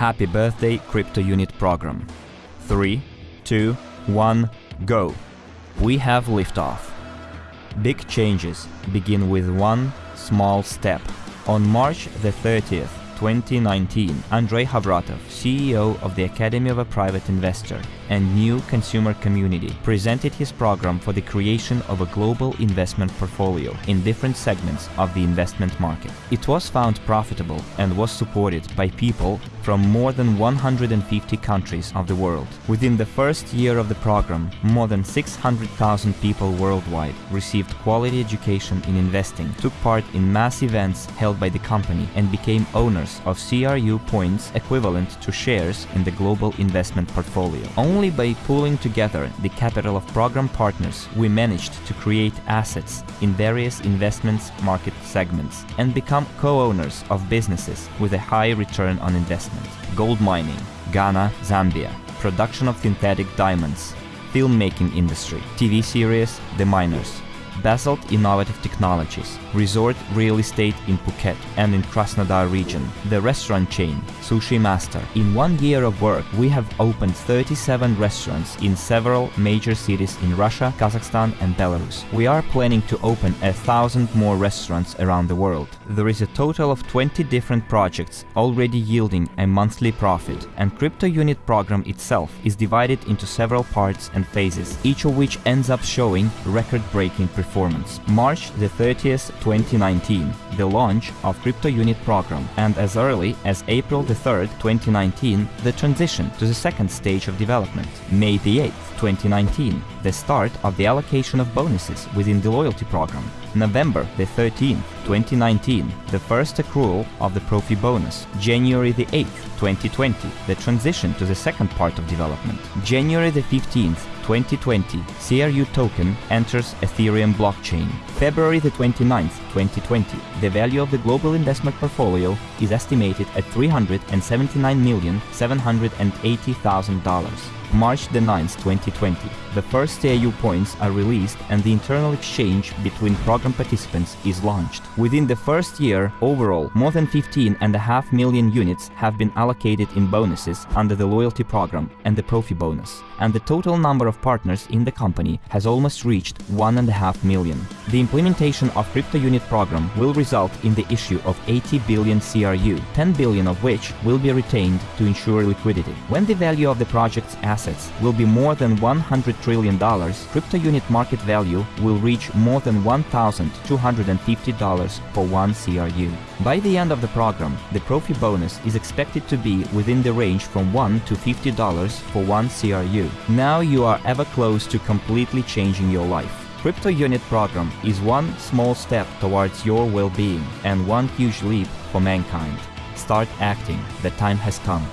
Happy birthday crypto unit program. 3, 2, 1, go. We have liftoff. Big changes begin with one small step. On March the 30th, 2019, Andrei Khovratov, CEO of the Academy of a Private Investor and New Consumer Community, presented his program for the creation of a global investment portfolio in different segments of the investment market. It was found profitable and was supported by people from more than 150 countries of the world. Within the first year of the program, more than 600,000 people worldwide received quality education in investing, took part in mass events held by the company and became owners of CRU points equivalent to shares in the global investment portfolio. Only by pooling together the capital of program partners we managed to create assets in various investments market segments and become co-owners of businesses with a high return on investment. Gold mining, Ghana, Zambia, production of synthetic diamonds, filmmaking industry, TV series The Miners, Basalt Innovative Technologies, resort real estate in Phuket and in Krasnodar region, the restaurant chain Sushi Master. In one year of work, we have opened 37 restaurants in several major cities in Russia, Kazakhstan and Belarus. We are planning to open a thousand more restaurants around the world. There is a total of 20 different projects already yielding a monthly profit, and Crypto Unit program itself is divided into several parts and phases, each of which ends up showing record-breaking performance. March the 30th, 2019, the launch of Crypto Unit program, and as early as April the 3rd, 2019, the transition to the second stage of development. May the 8th, 2019, the start of the allocation of bonuses within the loyalty program. November the 13th, 2019, the first accrual of the Profi bonus. January the 8th, 2020, the transition to the second part of development. January the 15th, 2020, CRU token enters Ethereum blockchain. February the 29th, 2020, the value of the global investment portfolio is estimated at $379,780,000. March the 9th, 2020, the first CRU points are released and the internal exchange between program participants is launched. Within the first year, overall, more than 15.5 million units have been allocated in bonuses under the loyalty program and the Profi bonus, and the total number of partners in the company has almost reached 1.5 million. The implementation of Crypto Unit program will result in the issue of 80 billion CRU, 10 billion of which will be retained to ensure liquidity. When the value of the project's assets will be more than 100 trillion dollars, crypto unit market value will reach more than $1,250 for one CRU. By the end of the program, the Profi bonus is expected to be within the range from 1 to $50 for one CRU. Now you are ever close to completely changing your life. Crypto Unit program is one small step towards your well-being and one huge leap for mankind. Start acting, the time has come.